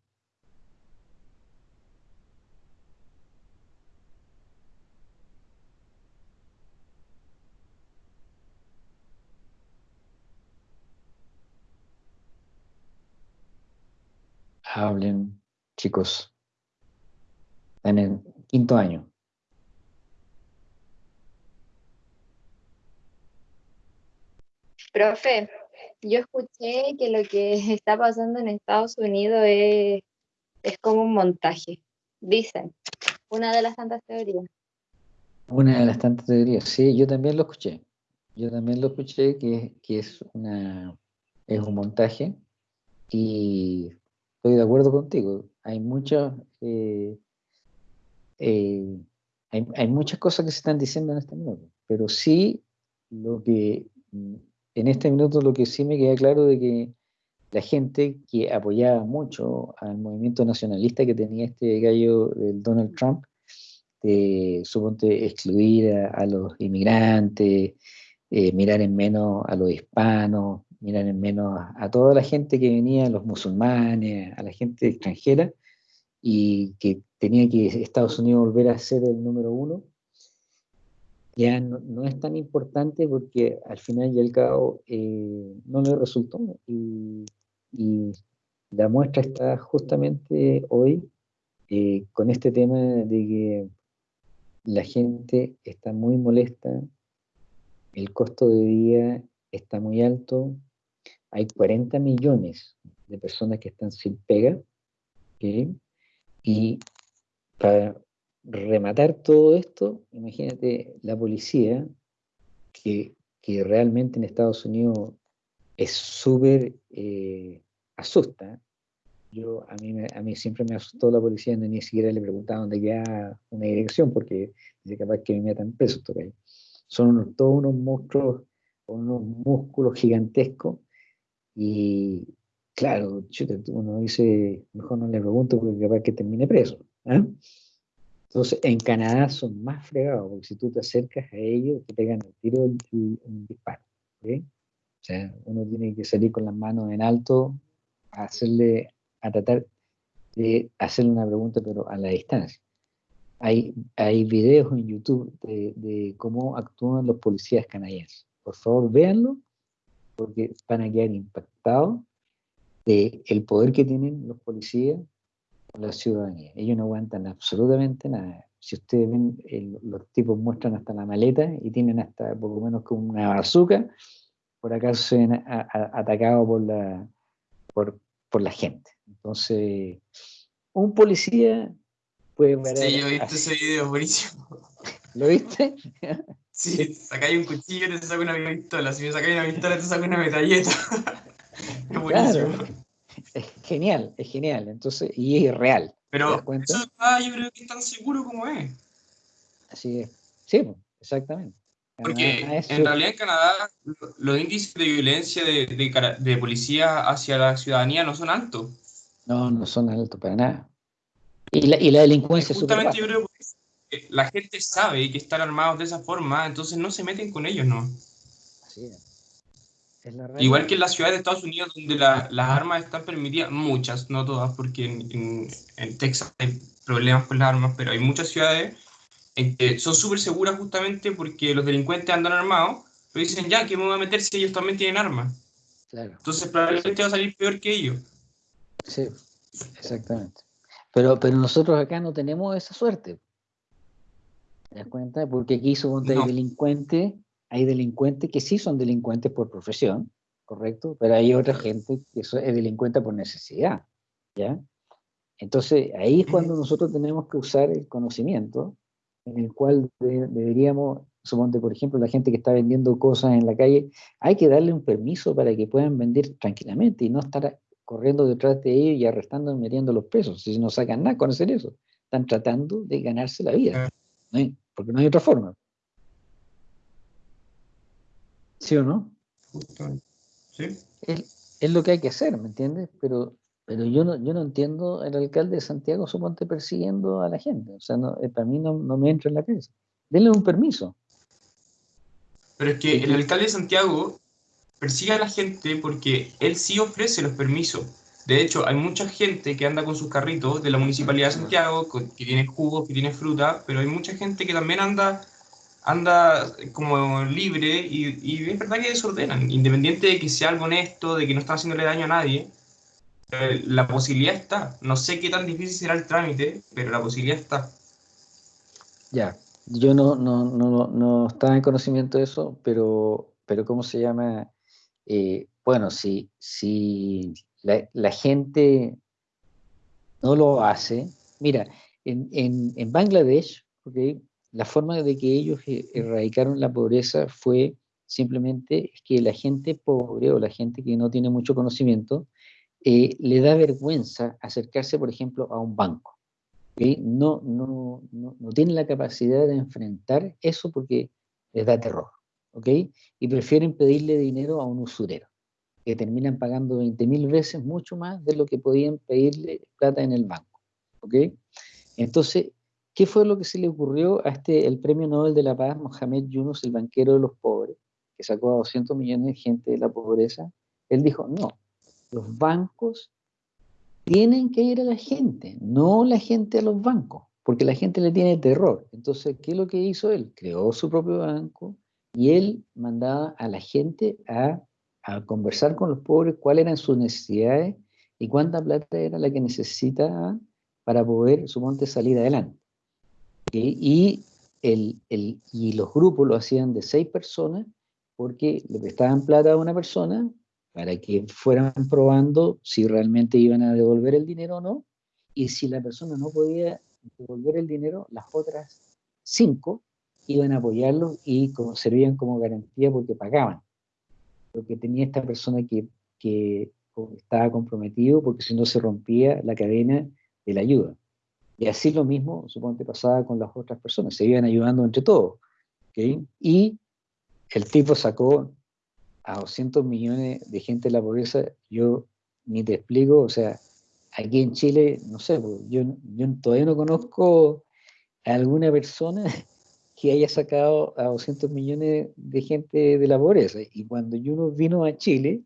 Hablen, chicos en el quinto año. Profe, yo escuché que lo que (laughs) está pasando en Estados Unidos es, es como un montaje, dicen, una de las tantas teorías. Una de las tantas teorías, sí, yo también lo escuché. Yo también lo escuché que, que es, una, es un montaje y estoy de acuerdo contigo. Hay muchos eh, eh, hay, muchas cosas que se están diciendo en este minuto, pero sí lo que en este minuto lo que sí me queda claro de que la gente que apoyaba mucho al movimiento nacionalista que tenía este gallo del Donald Trump, de suponte excluir a, los inmigrantes, eh, mirar en menos a los hispanos, mirar en menos a, a, toda la gente que venía, los musulmanes, a la gente extranjera, y que tenía que Estados Unidos volver a ser el número uno, ya no, es tan importante porque al final y al cabo eh, no le resultó. Y, la muestra está justamente hoy eh, con este tema de que la gente está muy molesta, el costo de vida está muy alto, hay 40 millones de personas que están sin pega, y para rematar todo esto, imagínate la policía, que, realmente en Estados Unidos es súper eh, asusta. Yo, a, mí, a mí siempre me asustó la policía, no ni siquiera le preguntaba dónde queda una dirección, porque dice capaz que me metan preso. Son todos unos monstruos, unos músculos gigantescos, y, Claro, uno dice, mejor no le pregunto porque capaz que termine preso. ¿ah? Entonces, en Canadá son más fregados, porque si tú te acercas a ellos, te pegan el tiro y un disparo. O sea, uno tiene que salir con las manos en alto a hacerle, a tratar de hacerle una pregunta, pero a la distancia. Hay, hay videos en YouTube de, de cómo actúan los policías canadienses. Por favor, véanlo, porque van a quedar impactados el poder que tienen los policías con la ciudadanía. Ellos no aguantan absolutamente nada. Si ustedes ven, los tipos muestran hasta la maleta y tienen hasta poco menos como una bazooka, por acaso se ven atacados por la, por, por la gente. Entonces, un policía puede Sí, yo he visto ese video, buenísimo. ¿Lo viste? (laughs) Sí, sacáis un cuchillo y te saca una pistola. Si me sacáis una pistola, te saca una metalleta. (laughs) Claro, es genial, es genial. Entonces, y es real. Pero eso está, yo creo que es tan seguro como es. Así es. Sí, exactamente. Porque en realidad en Canadá los índices de violencia de, de, de, policía hacia la ciudadanía no son altos. No, no son altos para nada. Y la, y la delincuencia es Justamente yo creo que la gente sabe que están armados de esa forma, entonces no se meten con ellos, ¿no? Así es. Igual que en las ciudades de Estados Unidos, donde las armas están permitidas, muchas, no todas, porque en, Texas hay problemas con las armas, pero hay muchas ciudades en que son súper seguras justamente porque los delincuentes andan armados, pero dicen, ya, que me voy a meter si ellos también tienen armas? Entonces probablemente va a salir peor que ellos. Sí, exactamente. Pero, pero nosotros acá no tenemos esa suerte. ¿Te das cuenta? Porque aquí suponte hay delincuentes, hay delincuentes que sí son delincuentes por profesión, ¿correcto? Pero hay otra gente que es delincuente por necesidad, ¿ya? Entonces, ahí es cuando nosotros tenemos que usar el conocimiento, en el cual deberíamos, suponte, por ejemplo, la gente que está vendiendo cosas en la calle, hay que darle un permiso para que puedan vender tranquilamente y no estar corriendo detrás de ellos y arrestando y metiendo los pesos, si no sacan nada con hacer eso. Están tratando de ganarse la vida, porque no hay otra forma. ¿Sí o no? Sí. Es, es, lo que hay que hacer, ¿me entiendes? Pero, pero yo, no, yo no entiendo el alcalde de Santiago, suponte, persiguiendo a la gente. O sea, no, eh, para mí no, no me entra en la cabeza. Denle un permiso. Pero es que el alcalde de Santiago persigue a la gente porque él sí ofrece los permisos. De hecho, hay mucha gente que anda con sus carritos de la Municipalidad de Santiago, que tiene jugos, que tiene fruta, pero hay mucha gente que también anda, anda como libre y, y es verdad que desordenan, independiente de que sea algo honesto, de que no están haciéndole daño a nadie. Eh, la posibilidad está. No sé qué tan difícil será el trámite, pero la posibilidad está. Ya, yo no, no, no, no estaba en conocimiento de eso, pero, pero ¿cómo se llama? Eh, bueno, si, si la, gente no lo hace, mira, en, en, Bangladesh, la forma de que ellos e, erradicaron la pobreza fue simplemente que la gente pobre o la gente que no tiene mucho conocimiento eh, le da vergüenza acercarse, por ejemplo, a un banco. No, no, no, no tienen la capacidad de enfrentar eso porque les da terror. Y prefieren pedirle dinero a un usurero, que terminan pagando 20 mil veces mucho más de lo que podían pedirle plata en el banco, ¿ok? Entonces, ¿qué fue lo que se le ocurrió a este, el premio Nobel de la Paz, Mohamed Yunus, el banquero de los pobres, que sacó a 200 millones de gente de la pobreza? Él dijo, no, los bancos tienen que ir a la gente, no la gente a los bancos, porque la gente le tiene terror. Entonces, ¿qué es lo que hizo él? Creó su propio banco, y él mandaba a la gente a, conversar con los pobres cuáles eran sus necesidades y cuánta plata era la que necesitaban para poder, suponte, salir adelante. Y, el, y los grupos lo hacían de seis personas porque le prestaban plata a una persona para que fueran probando si realmente iban a devolver el dinero o no, y si la persona no podía devolver el dinero, las otras cinco iban a apoyarlos y como, servían como garantía porque pagaban. Lo que tenía esta persona que, que estaba comprometido porque si no se rompía la cadena de la ayuda. Y así lo mismo, supongo que pasaba con las otras personas, se iban ayudando entre todos. Y el tipo sacó a 200 millones de gente de la pobreza, yo ni te explico, o sea, aquí en Chile, no sé, pues, yo, yo todavía no conozco a alguna persona (laughs) que haya sacado a 200 millones de gente de la pobreza. Y cuando uno vino a Chile,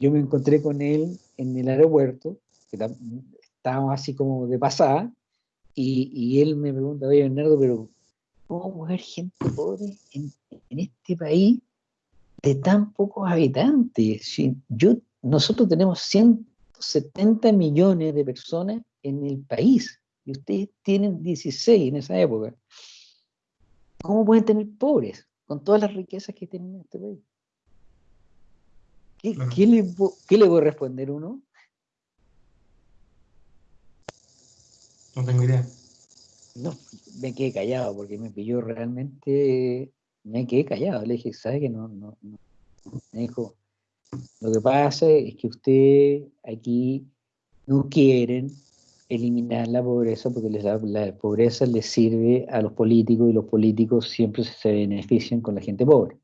yo me encontré con él en el aeropuerto, que estábamos así como de pasada, y, y él me pregunta, oye Bernardo, pero ¿cómo mujer gente pobre en, en, este país de tan pocos habitantes? Si yo, nosotros tenemos 170 millones de personas en el país, y ustedes tienen 16 en esa época. ¿Cómo pueden tener pobres con todas las riquezas que tienen en este país? ¿Qué, le, ¿Qué, voy a responder uno? No tengo idea. No, me quedé callado porque me pilló realmente, me quedé callado. Le dije, ¿sabe que no, no, no? Me dijo, lo que pasa es que usted aquí no quieren eliminar la pobreza porque la pobreza les sirve a los políticos y los políticos siempre se benefician con la gente pobre.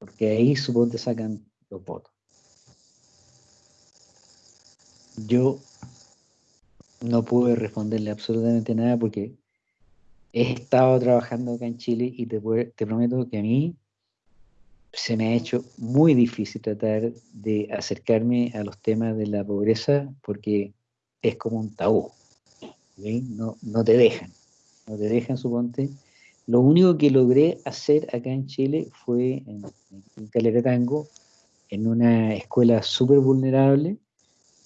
Porque ahí supongo que sacan los votos. Yo no pude responderle absolutamente nada porque he estado trabajando acá en Chile y te, prometo que a mí se me ha hecho muy difícil tratar de acercarme a los temas de la pobreza porque es como un tabú. No, no te dejan, no te dejan, suponte. Lo único que logré hacer acá en Chile fue en, en Calera en una escuela súper vulnerable,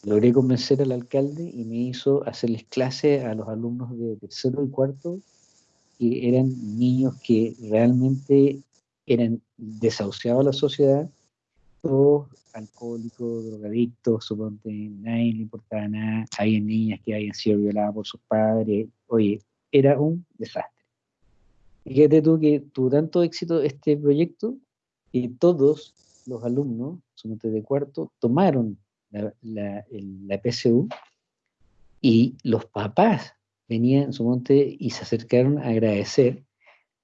logré convencer al alcalde y me hizo hacerles clases a los alumnos de tercero y cuarto que eran niños que realmente eran desahuciados a la sociedad, todos alcohólicos, drogadictos, suponte, nadie le importaba nada, hay niñas que habían sido violadas por sus padres, oye, era un desastre. Fíjate tú que tuvo tanto éxito este proyecto que todos los alumnos, suponte de cuarto, tomaron la, PSU y los papás venían, suponte, y se acercaron a agradecer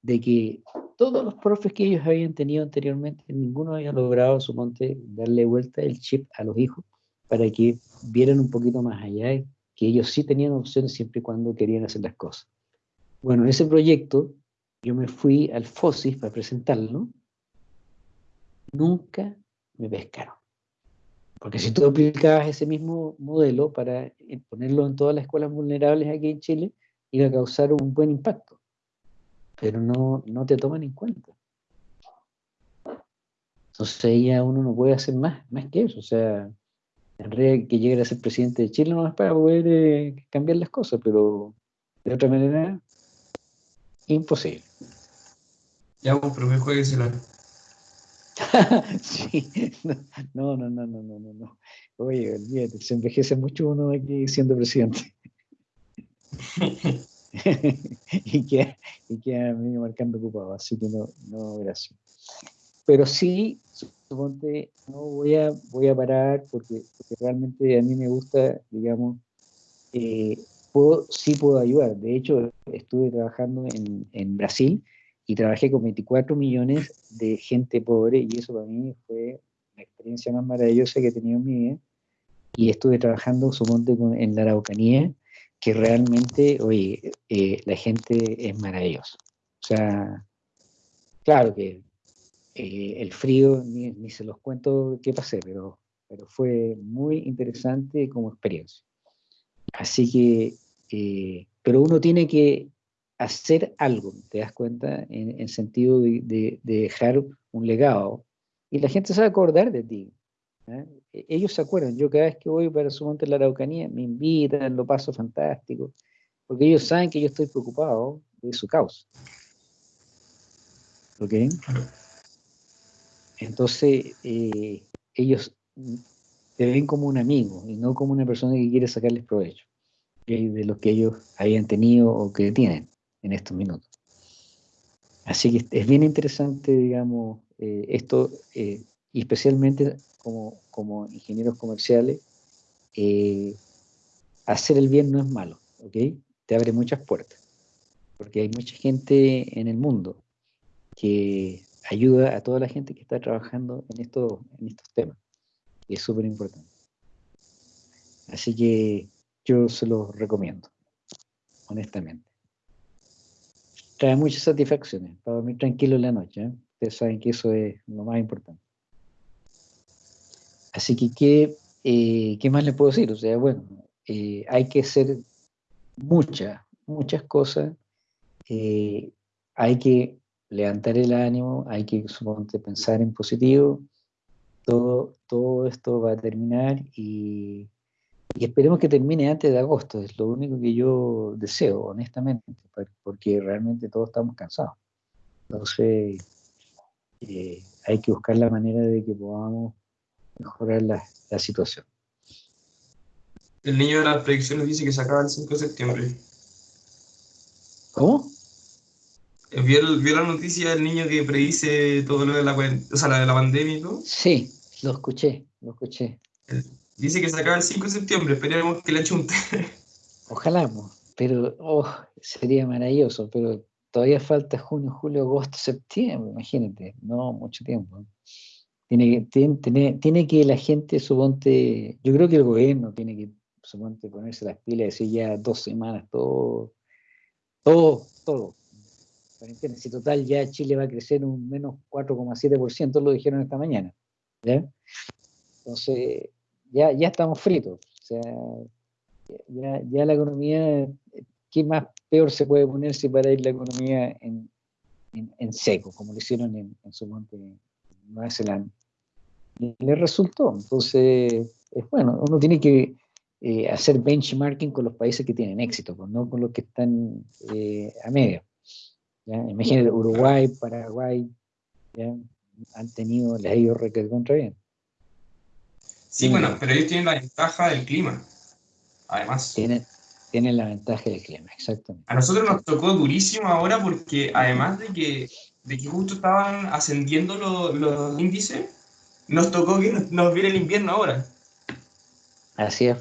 de que todos los profes que ellos habían tenido anteriormente, ninguno había logrado, suponte, darle vuelta el chip a los hijos para que vieran un poquito más allá, que ellos sí tenían opciones siempre y cuando querían hacer las cosas. Bueno, ese proyecto, yo me fui al FOSIS para presentarlo, nunca me pescaron. Porque si tú aplicabas ese mismo modelo para ponerlo en todas las escuelas vulnerables aquí en Chile, iba a causar un buen impacto pero no, no te toman en cuenta. Entonces ya uno no puede hacer más, más que eso. O sea, en realidad que llegue a ser presidente de Chile no es para poder eh, cambiar las cosas, pero de otra manera, imposible. Ya pero me jueguesela. (laughs) sí, no, no, no, no, no, no. Oye, olvídate, se envejece mucho uno aquí siendo presidente. (laughs) y, que, y que a mí marcando ocupado, así que no, no, gracias. Pero sí, suponte, no voy a, voy a parar porque, realmente a mí me gusta, digamos, eh, puedo, sí puedo ayudar. De hecho, estuve trabajando en, en Brasil y trabajé con 24 millones de gente pobre y eso para mí fue la experiencia más maravillosa que he tenido en mi vida. Y estuve trabajando, suponte, en la Araucanía que realmente, oye, eh, la gente es maravillosa. O sea, claro que eh, el frío, ni, se los cuento qué pasé, pero, pero fue muy interesante como experiencia. Así que, eh, pero uno tiene que hacer algo, ¿te das cuenta? En el sentido de, de, dejar un legado. Y la gente se va a acordar de ti. ¿eh? E, ellos se acuerdan, yo cada vez que voy para su monte en la Araucanía, me invitan, lo paso fantástico, porque ellos saben que yo estoy preocupado de su causa. ¿Ok? Entonces, eh, ellos te ven como un amigo y no como una persona que quiere sacarles provecho de lo que ellos habían tenido o que tienen en estos minutos. Así que es bien interesante, digamos, eh, esto, y especialmente como, como ingenieros comerciales, eh, hacer el bien no es malo, ¿ok? Te abre muchas puertas, porque hay mucha gente en el mundo que ayuda a toda la gente que está trabajando en, esto, en estos temas, y es súper importante. Así que yo se los recomiendo, honestamente. Trae muchas satisfacciones, para dormir tranquilo en la noche. ¿eh? Ustedes saben que eso es lo más importante. Así que, ¿qué, eh, ¿qué más le puedo decir? O sea, bueno, eh, hay que hacer muchas, muchas cosas. Eh, hay que levantar el ánimo, hay que, suponte, pensar en positivo. Todo, todo esto va a terminar y, y esperemos que termine antes de agosto. Es lo único que yo deseo, honestamente, porque realmente todos estamos cansados. Entonces, hay que buscar la manera de que podamos mejorar la, la situación. El niño de las predicciones dice que se acaba el 5 de septiembre. ¿Cómo? Eh, ¿Vio, la noticia del niño que predice todo lo de la, o sea, la, de la pandemia y todo? Sí, lo escuché, lo escuché. Dice que se acaba el 5 de septiembre, esperemos que le chunte. (laughs) Ojalá, pero oh, sería maravilloso, pero todavía falta junio, julio, agosto, septiembre, imagínate, no mucho tiempo. Tiene, tiene, tiene, que la gente, suponte, yo creo que el gobierno tiene que, suponte, ponerse las pilas y decir ya dos semanas, todo, todo, todo. Si total ya Chile va a crecer un menos 4,7%, lo dijeron esta mañana. ¿ya? Entonces, ya, ya estamos fritos. O sea, ya, ya la economía, ¿qué más peor se puede ponerse para ir la economía en, en, seco, como lo hicieron en, en su monte Nueva Zelanda? le resultó. Entonces, es bueno, uno tiene que eh, hacer benchmarking con los países que tienen éxito, pues, no con los que están eh, a medio. ¿ya? Imagínate, Uruguay, Paraguay, ¿ya? han tenido, les ha ido contra bien. Sí, bueno, pero ellos tienen la ventaja del clima, además. Tienen, tienen la ventaja del clima, exactamente. A nosotros nos tocó durísimo ahora porque además de que, de que justo estaban ascendiendo los, los índices, nos tocó que nos, viene el invierno ahora. Así es.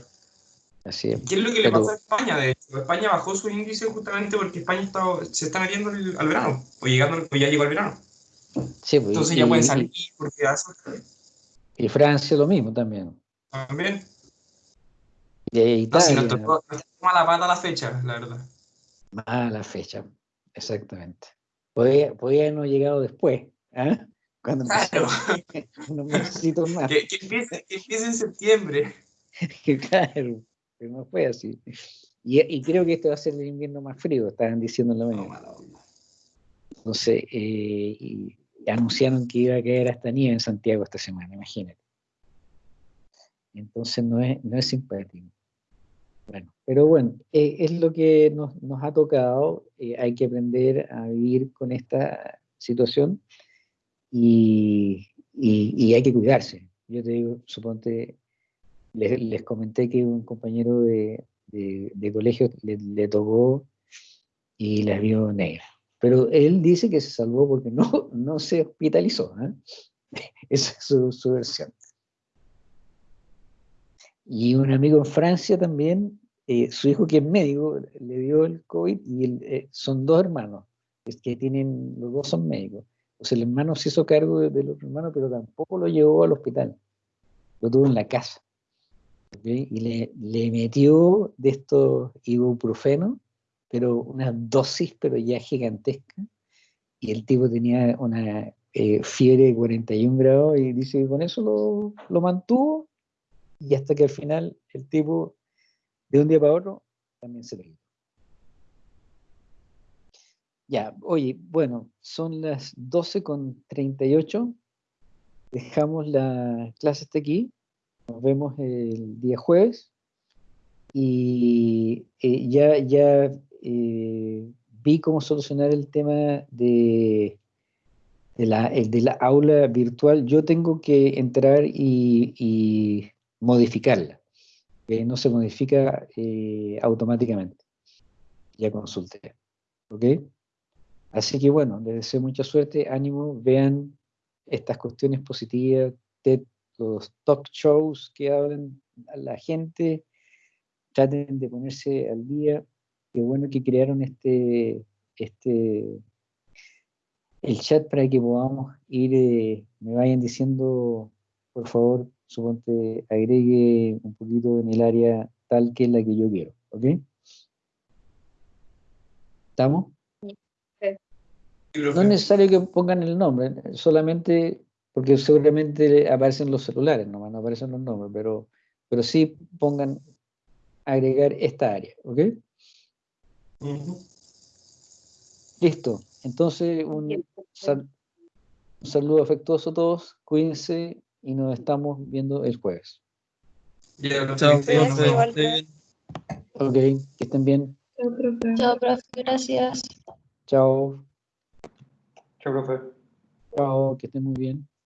Así es. ¿Qué es lo que le pasó a España? De hecho? España bajó su índice justamente porque España está, se está metiendo al verano, o, llegando, o ya llegó al verano. Sí, pues, Entonces ya pueden salir porque Y Francia lo mismo también. También. Y Italia. No, nos tocó, mala pata la fecha, la verdad. Mala fecha, exactamente. Podría, podría no llegado después. ¿eh? Cuando claro. (laughs) unos necesito más. Que, que, empiece, que empiece en septiembre. (laughs) claro, pero no fue así. Y, y, creo que este va a ser el invierno más frío, estaban diciendo en la mañana. Entonces, eh, y anunciaron que iba a caer hasta nieve en Santiago esta semana, imagínate. Entonces no es, no es simpático. Bueno, pero bueno, eh, es lo que nos, nos ha tocado, eh, hay que aprender a vivir con esta situación y, y, hay que cuidarse. Yo te digo, suponte, les, les comenté que un compañero de, de, colegio le, le, tocó y la vio negra. Pero él dice que se salvó porque no, (laughs) no se hospitalizó. ¿eh? (laughs) Esa es su, su, versión. Y un amigo en Francia también, eh, su hijo que es médico, le dio el COVID y eh, son dos hermanos, es que tienen, los dos son médicos. O sea, el hermano se hizo cargo del otro hermano, pero tampoco lo llevó al hospital. Lo tuvo en la casa. Y le, le, metió de estos ibuprofeno, pero una dosis, pero ya gigantesca. Y el tipo tenía una eh, fiebre de 41 grados y dice que con eso lo, lo mantuvo. Y hasta que al final el tipo, de un día para otro, también se perdió. Ya, oye, bueno, son las 12 con 38. Dejamos la clase hasta aquí. Nos vemos el día jueves. Y eh, ya, ya eh, vi cómo solucionar el tema de, de, la, de la aula virtual. Yo tengo que entrar y, modificarla. que no se modifica eh, automáticamente. Ya consulté. ¿Ok? Así que bueno, les deseo mucha suerte, ánimo, vean estas cuestiones positivas, de los talk shows que hablan a la gente, traten de ponerse al día. Qué bueno que crearon este, este, el chat para que podamos ir, eh, me vayan diciendo, por favor, suponte, agregue un poquito en el área tal que es la que yo quiero, ¿ok? ¿Estamos? No es necesario que pongan el nombre, solamente porque seguramente aparecen los celulares, nomás no aparecen los nombres, pero, pero sí pongan agregar esta área, ¿ok? Listo. Entonces, un, saludo afectuoso a todos, cuídense y nos estamos viendo el jueves. Chao, Ok, que estén bien. Chao, profe. Gracias. Chao. Chao, profe. Chao, que estén muy bien.